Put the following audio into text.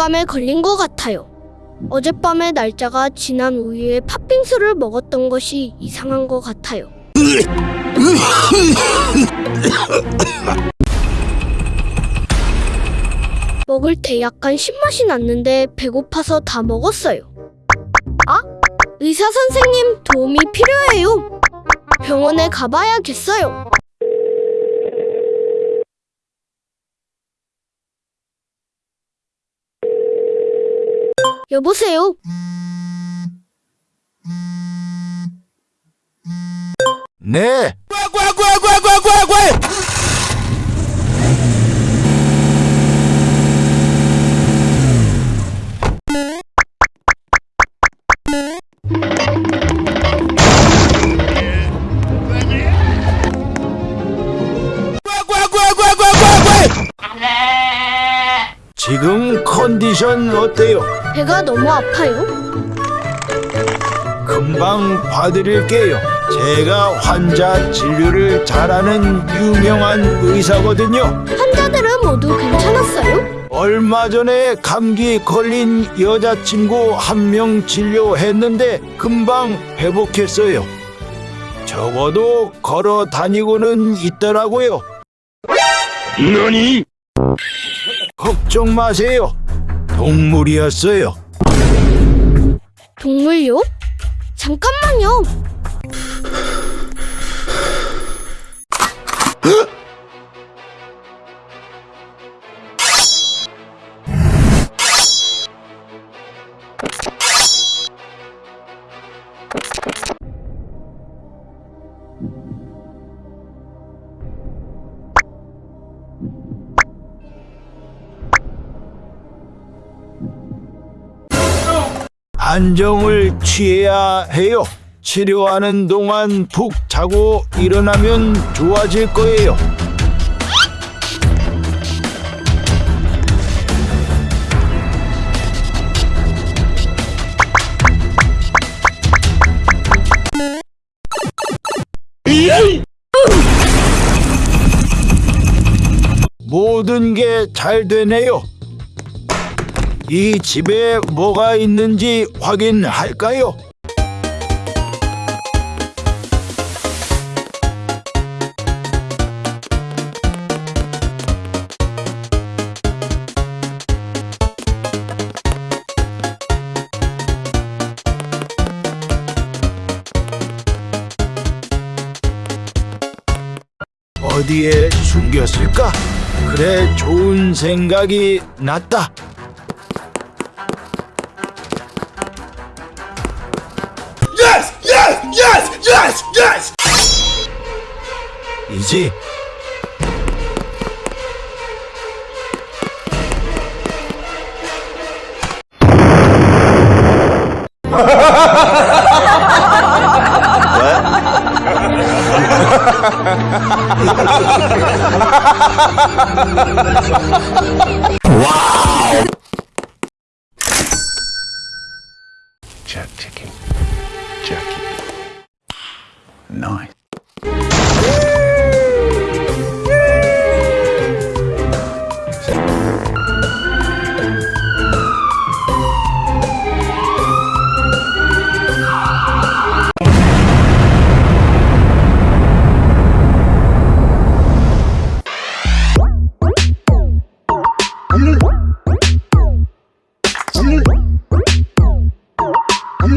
독감에 걸린 것 같아요. 어젯밤에 날짜가 지난 우유에 팥빙수를 먹었던 것이 이상한 것 같아요. 먹을 때 약간 신맛이 났는데 배고파서 다 먹었어요. 아? 의사 선생님 도움이 필요해요. 병원에 가봐야겠어요. 여보세요? 네, 지금 컨디션 어때요? 배가 너무 아파요. 금방 봐드릴게요. 제가 환자 진료를 잘하는 유명한 의사거든요. 환자들은 모두 괜찮았어요. 얼마 전에 감기 걸린 여자친구 한 명 진료했는데 금방 회복했어요. 적어도 걸어 다니고는 있더라고요. 너니? 걱정 마세요. 동물이었어요. 동물요? 잠깐만요. 안정을 취해야 해요. 치료하는 동안 푹 자고 일어나면 좋아질 거예요. 모든 게 잘 되네요. 이 집에 뭐가 있는지 확인할까요? 어디에 숨겼을까? 그래, 좋은 생각이 났다. Иди. wow! Jack chicken. Jack. Nice.